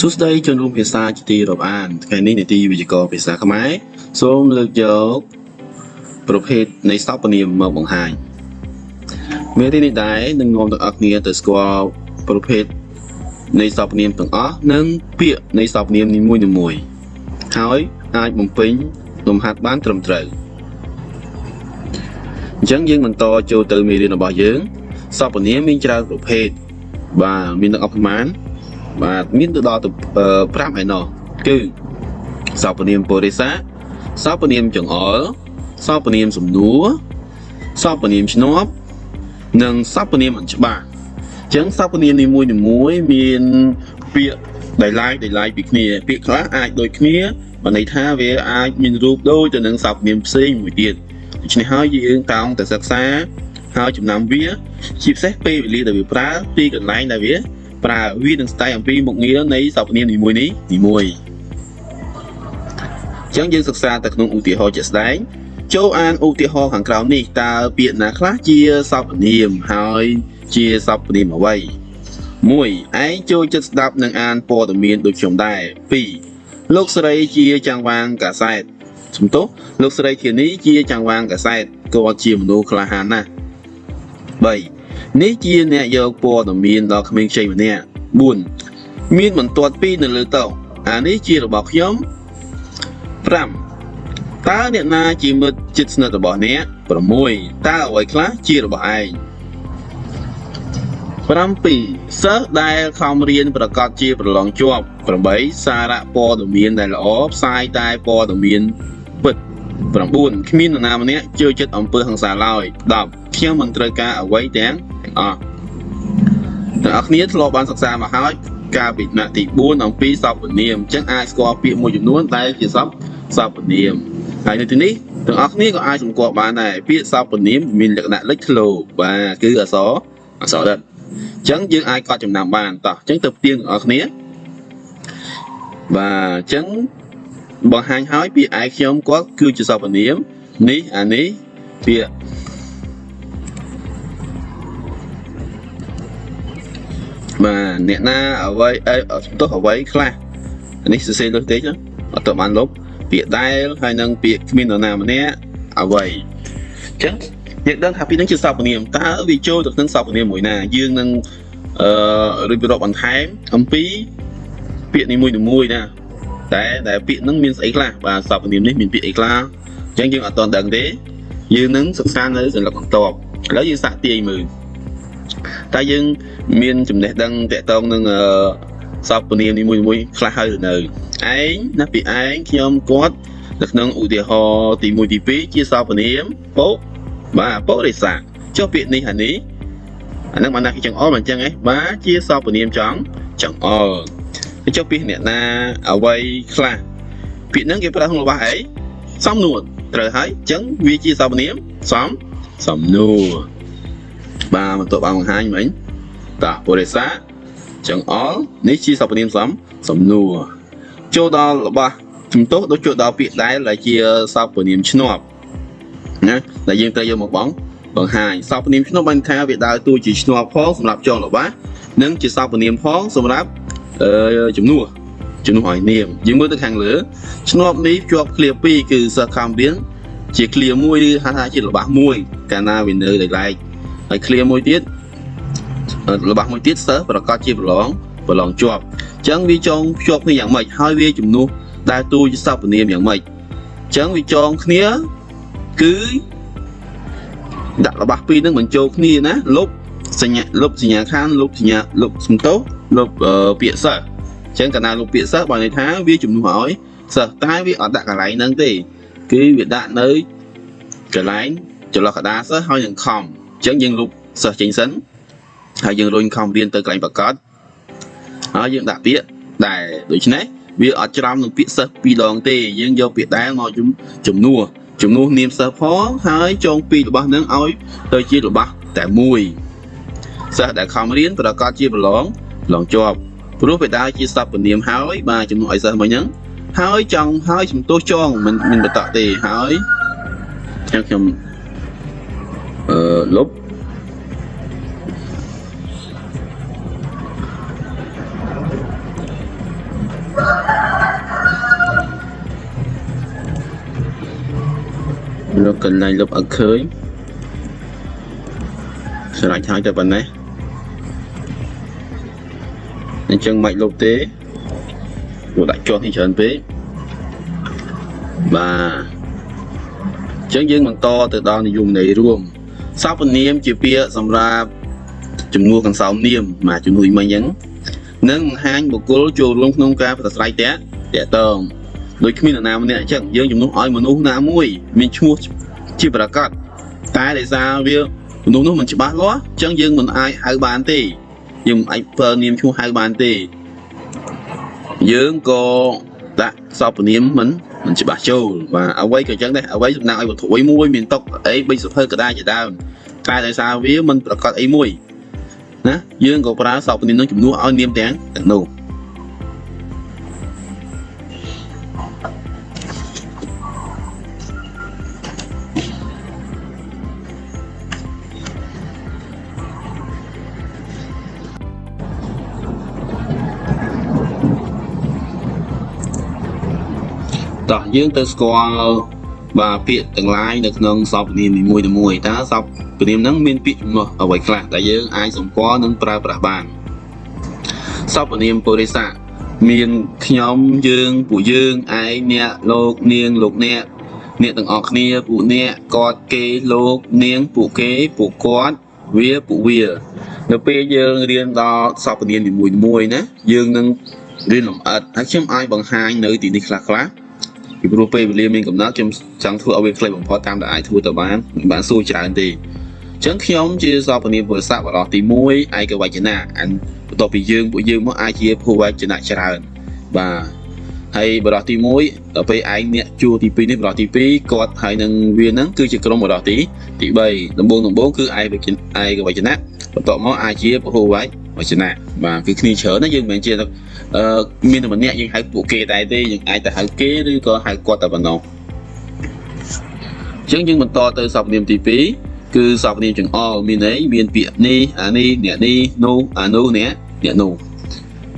សួស្តីជនរួមភាសាជាទីរាប់អានថ្ងៃនេះនីតិវិទ្យាភាសាខ្មែរសូមលើកយកប្រភេទនៃសព្វនាមមកបង្ហាញមេរៀននេះដែរនឹងនាំទាំងអស់គ្នាទៅស្គាល់ប្រភេទនៃសព្វនាមទាំងអស់និងពាក្យនៃសព្វនាមនីមួយៗហើយអាចបំពេញលំហាត់បានត្រឹមត្រូវអញ្ចឹងយើងបន្តចូលទៅមេរៀនរបស់យើងសព្វនាមមានច្រើនប្រភេទបាទមានទាំងអស់ប្រមាណ បាទមានទៅដល់ទៅ5ឯណោះគឺសព្វនាមពុរិសាសព្វនាមចង្អុលសព្វនាមសំនួរសព្វនាមឈ្នាប់និងសព្វនាមអញ្ច្បាស់អញ្ចឹងសព្វនាមនីមួយនីមួយមានពាក្យដែលឡាយដែលឡាយពីគ្នា ពាក្យខ្លះអាចដូចគ្នាបើន័យថាវាអាចមានរូបដូចទៅនឹងសព្វនាមផ្សេងមួយទៀតដូច្នេះហើយយើងតោងតែសិក្សាហើយចំណាំវាជាពិសេសពេលវេលាដែលវាប្រើពីកន្លែងដែលវា ប្រើវានឹងស្ដែងអំពីមុខងារនៃសព្វនាមនីមួយនេះនីមួយអញ្ចឹងយើងសិក្សាទៅក្នុងឧទាហរណ៍ជាក់ស្ដែងចូលអានឧទាហរណ៍ខាងក្រោមនេះតើពាក្យណាខ្លះជាសព្វនាមហើយជាសព្វនាមអ្វី1ឯងចូលចិត្តស្ដាប់និងអានព័ត៌មានដូចខ្ញុំដែរ2លោកស្រីជាចង្វាងកាសែតសំទោសលោកស្រីធានីជាចង្វាងកាសែតគាត់ជាមនុស្សក្លាហានណាស់3 នេះជាអ្នកយកព័ត៌មានដល់ក្មេងខ្ចីម្នាក់4មានបន្ទាត់2នៅលើតុអានេះជារបស់ខ្ញុំ5តើអ្នកណាជាមិត្តជិតស្និទ្ធរបស់អ្នក6តើអ្វីខ្លះជារបស់ឯង7សិស្សដែលខំរៀនប្រកាសជាប្រឡងជាប់8សារៈព័ត៌មានដែលល្អផ្សាយតែព័ត៌មានពិត9គ្មាននរណាម្នាក់ជឿចិត្តអំពើហិង្សាឡើយ10 ខ្ញុំមិនត្រូវការអ្វីទាំងអស់ទាំងអស់គ្នាធ្លាប់បានសិក្សាមកហើយកាលពីថ្នាក់ទី4អំពីសព្វនាមអញ្ចឹងអាចស្គាល់ពាក្យមួយចំនួនដែលជាសព្វសព្វនាមហើយនៅទីនេះទាំងអស់គ្នាក៏អាចសម្គាល់បានដែរពាក្យសព្វនាមមានលក្ខណៈលេចធ្លោបាទគឺអក្សរអក្សរដិតអញ្ចឹងយើងអាចកត់ចំណាំបានតោះអញ្ចឹងទៅផ្ទៀងទាំងអស់គ្នាបាទអញ្ចឹងបង្ហាញហើយពាក្យឯខ្ញុំគាត់គឺជាសព្វនាមនេះអានេះពាក្យ បាទអ្នកណាអ្វីអីទោះអ្វីខ្លះនេះសរសេរលើតិចអត់ទៅបានលុបពាក្យដែលហើយនឹងពាក្យគ្មាននរណាម្នាក់អ្វីអញ្ចឹងយើងដឹងថាពីនឹងជាសព្វនាមតើវាចូលទៅក្នុងសព្វនាមមួយណាយើងនឹងអឺរៀបរាប់បន្ថែមអំពីពាក្យនីមួយៗណាតែតែពាក្យហ្នឹងមានស្អីខ្លះបាទសព្វនាមនេះមានពាក្យអីខ្លះអញ្ចឹងយើងអត់ទាន់ដឹងទេយើងនឹងសិក្សានៅសន្លឹកបន្ទាប់ឥឡូវយើងសាកទាយមើល តែយើងមានចំណេះដឹងតកតងនឹងសពនាមនីមួយៗខ្លះហើយនៅឯងណាពីឯងខ្ញុំគាត់នៅក្នុងឧទាហរណ៍ទី1ទី2ជាសពនាមពុបាទពុរិសាចុះពាក្យនេះអានេះអានឹងបានណាគេចង្អុលមិនអញ្ចឹងឯងបាទជាសពនាមចង់ចង្អុលចុះពាក្យអ្នកណាអ្វីខ្លះពាក្យហ្នឹងគេប្រើក្នុងរបស់អីសំនួរត្រូវហើយអញ្ចឹងវាជាសពនាមសំសំនួរ បាទបន្ទាប់បានបង្ហាញមិញតាពុរិសាចង្អុលនេះជាសព្វនាមសំសំនួរចូលដល់របស់ជំទោសដូចចូលដល់ពាក្យដែលដែលជាសព្វនាមឈ្នាប់ណាដែលយើងត្រូវយកមកបងបង្ហាញសព្វនាមឈ្នាប់បានថាវាដើរតួជាឈ្នាប់ផងសម្រាប់ចងរបស់និងជាសព្វនាមផងសម្រាប់អឺជំនួសជំនួសឲ្យនាមយើងមើលទៅខាងលើឈ្នាប់នេះជាប់ឃ្លា2គឺសិស្សខំរៀនជាឃ្លាមួយឬហៅថាជារបស់មួយកាលណាវានៅដែលឡែក ហើយឃ្លាមួយទៀតរបស់មួយទៀតសិស្សប្រកាសជាប្រឡងប្រឡងជាប់អញ្ចឹងវាចងភ្ជាប់គ្នាយ៉ាងម៉េចហើយវាជំនួសដែលទូជាសព្វនាមយ៉ាងម៉េចអញ្ចឹងវាចងគ្នាគឺដាក់របស់ពីរនឹងបញ្ចូលគ្នាណាលុបសញ្ញាលុបសញ្ញាខានលុបសញ្ញាលុបសំទោសលុបពាក្យសិស្សអញ្ចឹងកាលណាលុបពាក្យសិស្សបើន័យថាវាជំនួសឲ្យសិស្សតែវាអត់ដាក់កន្លែងហ្នឹងទេ គឺវាដាក់នៅកន្លែងចន្លោះកដាសិស្សហើយនឹងខំ អញ្ចឹងយើងលុបសិស្សចេញសិនហើយយើងរុញខំរៀនទៅកន្លែងប្រកាសហើយយើងដាក់ពាក្យដែលដូច្នេះវាអត់ច្រំនឹងពាក្យសិស្សពីរដងទេយើងយកពាក្យដែលមកជំជំនួសជំនួសនាមសិស្សផងហើយចងពីររបស់នឹងឲ្យទៅជារបស់តែមួយសិស្សដែលខំរៀនប្រកាសជាប្រឡងប្រឡងជាប់ព្រោះបេដាជាសព្វនាមហើយបាទជំនួសឲ្យសិស្សមិញហ្នឹងហើយចង់ហើយជំទោសចងមិនមិនបតទេហើយខ្ញុំខ្ញុំអឺ លុបលោកកន្លែងលុបអត់ឃើញស្រេចហើយតែប៉ុណ្ណេះអញ្ចឹងមិនលុបទេយកដាក់ជាប់នេះច្រើនពេកបាទអញ្ចឹងយើងបន្តទៅដល់និយមន័យរួម សពនាមជាពាក្យសម្រាប់ជំនួសកន្សោមនាមបាទជំនួយមិញអញ្ចឹងនឹងបង្ហាញបុគ្គលចូលរួមក្នុងការប្រស្រ័យតាក់តាក់តងដោយគ្មាននរណាម្នាក់អញ្ចឹងយើងជំនួសឲ្យមនុស្សណាមួយមានឈ្មោះជាប្រកាសតែដោយសារវាមនុស្សនោះមិនច្បាស់លាស់អញ្ចឹងយើងមិនអាចហៅបានទេយើងមិនអាចប្រើនាមឈ្មោះហៅបានទេយើងក៏ដាក់សពនាមមិន មិនច្បាស់ចូលបាទអ្វីក៏អញ្ចឹងដែរអ្វីសំដៅឲ្យវត្ថុអីមួយមានតុកអីបីសុភើកដាជាដើមតែដោយសារវាមិនប្រកាសអីមួយណាយើងក៏ប្រើសពនាមនឹងជំនួសឲ្យនាមទាំងទាំងនោះ តោះយើងទៅស្គាល់បាទពាក្យទាំងឡាយនៅក្នុងសពនាមនីមួយៗតើសពនាមហ្នឹងមានពាក្យចំនួនអ្វីខ្លះដែលយើងអាចសម្គាល់និងប្រើប្រាស់បានសពនាមពុរិស័កមានខ្ញុំយើងពួកយើងឯងអ្នកលោកនាងលោកអ្នកអ្នកទាំងអស់គ្នាពួកអ្នកគាត់គេលោកនាងពួកគេពួកគាត់វាពួកវានៅពេលយើងរៀនដល់សពនាមនីមួយៗណាយើងនឹងរៀនលម្អិតហើយខ្ញុំអាចបង្ហាញនៅទីនេះខ្លះខ្លះ ពីព្រោះពេលវេលាមានកំណត់ខ្ញុំចង់ធ្វើឲ្យវាខ្លីបំផុតតាមដែលអាចធ្វើទៅបានមិនបានសួរច្រើនទេអញ្ចឹងខ្ញុំជាសពនាមពុទ្ធសាសបរោះទី1ឯកវចនៈអានបន្ទាប់ពីយើងពួកយើងមកអាចជាភូវចនៈច្រើនបាទហើយបរោះទី1ដល់ពេលឯងអ្នកជួរទី2នេះបរោះទី2គាត់ហើយនឹងវានឹងគឺជាក្រុមបរោះទីទី3ដំបូងដំបូងគឺឯកឯកវចនៈបន្ទាប់មកអាចជាពហុ វវចនៈបាទគឺគ្នាច្រើនណាយើងមិនមែនជាអឺមានតែម្នាក់យើងហៅពួកគេតែទេយើងអាចទៅហៅគេឬក៏ហៅគាត់តែប៉ុណ្ណោះអញ្ចឹងយើងបន្តទៅសពនាមទី2គឺសពនាមចង្អុលមានន័យមានពាក្យនេះអានេះអ្នកនេះនោះអានោះអ្នកអ្នកនោះ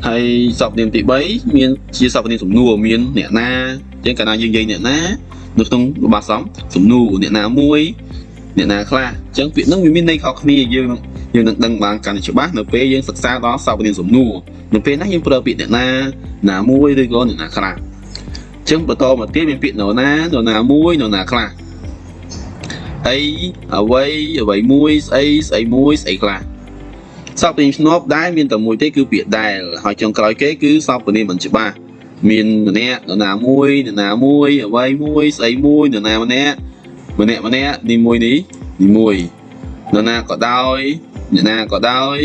ហើយសពនាមទី3មានជាសពនាមសំនួរមានអ្នកណាអញ្ចឹងកាលណាយើងនិយាយអ្នកណានៅក្នុងរបបសំសំនួរអ្នកណាមួយអ្នកណាខ្លះអញ្ចឹងពាក្យហ្នឹងវាមានន័យខុសគ្នាយើង យើងនឹងដឹងបានកាន់តែច្បាស់នៅពេលយើងសិក្សាដល់សពនាមសំនួរនៅពេលណាយើងប្រើពាក្យអ្នកណាណាមួយឬក៏អ្នកណាខ្លះអញ្ចឹងបន្តមកទៀតមានពាក្យនរណានរណាមួយនរណាខ្លះអីអ្វីអ្វីមួយស្អីស្អីមួយស្អីខ្លះសពនាមឆ្នប់ដែលមានតែមួយទេគឺពាក្យដែលហើយចុងក្រោយគេគឺសពនាមមិនច្បាស់មានម្នាក់នរណាមួយនរណាមួយអ្វីមួយស្អីមួយនរណាម្នាក់ម្នាក់ម្នាក់នេះមួយនេះនេះមួយនរណាក៏ដោយ អ្នកណាក៏ដោយ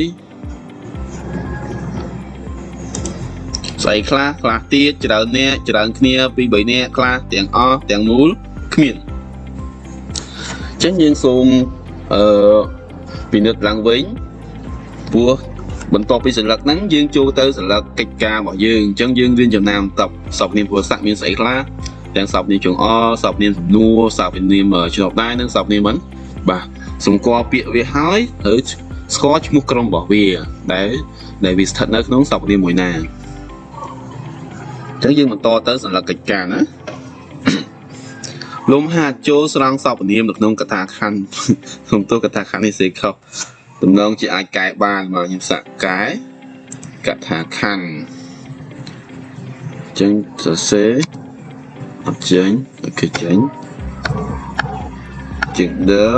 ស្អីខ្លះខ្លះទៀតច្រើនអ្នកច្រើនគ្នាពី3នាក់ខ្លះទាំងអស់ទាំងមូលគ្មានអញ្ចឹងយើងសូមអឺពិនិត្យឡើងវិញព្រោះបន្ទាប់ពីសន្លឹកហ្នឹងយើងចូលទៅសន្លឹកកិច្ចការរបស់យើងអញ្ចឹងយើងរៀនចំណាំតបសពនាមពលស័កមានស្អីខ្លះទាំងសពនាមចងអសពនាមសំនួរសពនាមជ្រប់ដែរនិងសពនាមមិនបាទសម្គាល់ពាក្យវាហើយហើយ ស្គាល់ឈ្មោះក្រុមរបស់វាដែលដែលវាស្ថិតនៅក្នុងសពនាមមួយណាអញ្ចឹងយើងបន្តទៅសម្រាប់កិច្ចការណាលំហាត់ចូលស្រង់សពនាមនៅក្នុងកថាខណ្ឌក្នុងទោះកថាខណ្ឌនេះសេខុសតំណងជាអាចកែបានមកខ្ញុំសាក់កែកថាខណ្ឌចឹងសរសេរអត់ចេញអូខេចេញជាងដើ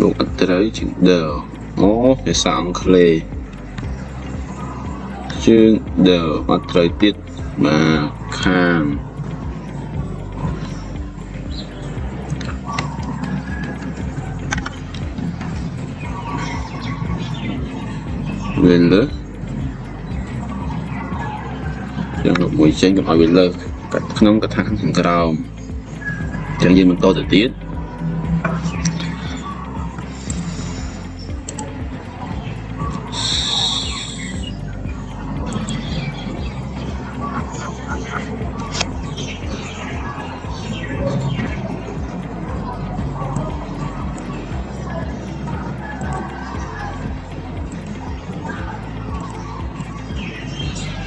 លោកអត់ត្រូវជាងដើអូភាសាអង់គ្លេសជើងដើអត់ត្រូវទៀតបាទខាងវាលើយ៉ាងមួយចេញកុំឲ្យវាលើក្នុងកថាខាងក្រោមចឹងយើងបន្តទៅទៀត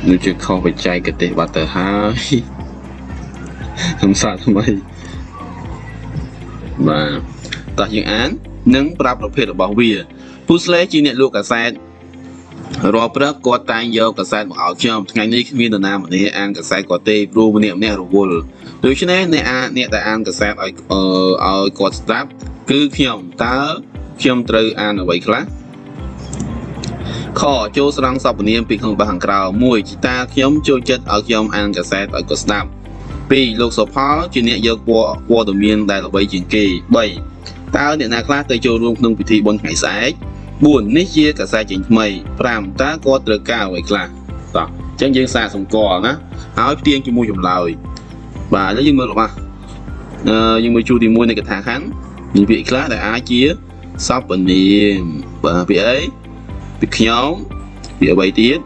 នឹងជាខុសបច្ចេកទេសបាត់ទៅហើយខ្ញុំសាកថ្មីបាទតោះយើងអាន និង ប្រាប់ប្រភេទរបស់វាពូស្លេជាអ្នកលក់កាសែតរាល់ព្រឹកគាត់តែងយកកាសែតមកឲ្យខ្ញុំថ្ងៃនេះគ្មាននរណាម្នាក់អានកាសែតគាត់ទេព្រោះម្នាក់ម្នាក់រវល់ដូច្នេះអ្នកអានអ្នកដែលអានកាសែតឲ្យឲ្យគាត់ស្ដាប់គឺខ្ញុំតើខ្ញុំត្រូវអានអ្វីខ្លះ ខចូលស្រង់សពនាមពីក្នុងបោះខាងក្រៅ1ជីតាខ្ញុំចូលចិត្តឲ្យខ្ញុំអានកាសែតឲ្យគាត់ស្ដាប់2លោកសុផលជាអ្នកយកពណ៌ព័ត៌មានដែលល្បីជាងគេ3តើអ្នកណាខ្លះទៅចូលរួមក្នុងពិធីបុណ្យថ្ងៃស្អែក4នេះជាកាសែតចេញថ្មី5តើគាត់ត្រូវការអ្វីខ្លះតោះអញ្ចឹងយើងសាកសម្គាល់ណាហើយផ្ទៀងជាមួយចម្លើយបាទឥឡូវយើងមើលរបស់អឺយើងមើលជួរទី1នៃកថាខណ្ឌមានពាក្យខ្លះដែលអាចជាសពនាមបាទពាក្យអី ពាក្យខ្ញុំពាក្យអ្វីទៀត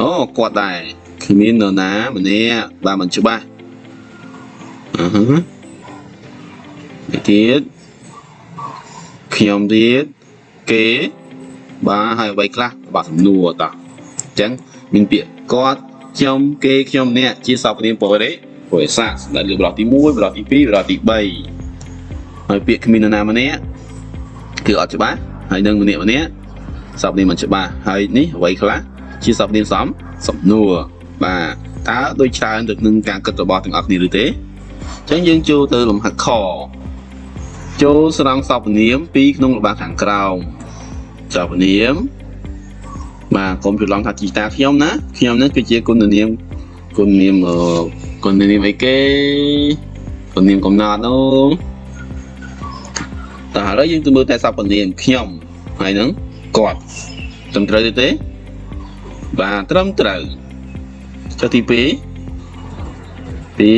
អូគាត់ដែរគ្មាននរណាម្នាក់បាទមិនច្បាស់អឺហឺទៀតខ្ញុំទៀតគេបាទហើយអ្វីខ្លះបាទសំណួរតោះអញ្ចឹងមានពាក្យគាត់ខ្ញុំគេខ្ញុំអ្នកជាសព្វនាមពរេពរេសាស្ដែលលើបរោះទី1បរោះទី2បរោះទី3ហើយពាក្យគ្មាននរណាម្នាក់គឺអត់ច្បាស់ហើយនឹងម្នាក់ម្នាក់ សព្វនាមមិនច្បាស់ហើយនេះអ្វីខ្លះជាសព្វនាមសំសំណួរបាទតើដូចច្រើនទៅនឹងការគិតរបស់ទាំងអស់គ្នាឬទេអញ្ចឹងយើងចូលទៅលំហាត់ខចូលស្រង់សពនាមពីក្នុងរបាំងខាងក្រោមសពនាមបាទកុំច្រឡំថាជីតាខ្ញុំណាខ្ញុំនេះគឺជាគុណនាមគុណនាមគុណនាមអីគេគុណនាមកំណត់នោះតើឥឡូវយើងទៅមើលតែសពនាមខ្ញុំហើយនឹង គាត់ត្រឹមត្រូវទេទេបាទត្រឹមត្រូវចុះទី2ពី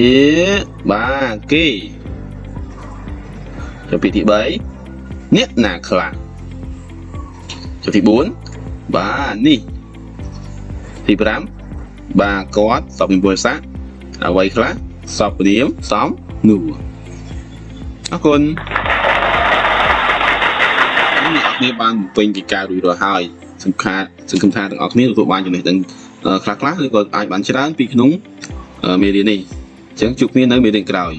បាទគេចុះពាក្យទី3អ្នកណាខ្លះចុះទី4បាទនេះទី5បាទគាត់សពនិមពលសាអ្វីខ្លះសពព្រាមសំនួរអរគុណ អ្នកគ្នាបានពេញពីការរួចរាល់ហើយសង្ឃាសង្ឃឹមថាទាំងអស់គ្នាទទួលបានចំណេះដឹងខ្លះខ្លះឬក៏អាចបានច្រើនពីក្នុងមេរៀននេះអញ្ចឹងជួបគ្នានៅមេរៀនក្រោយ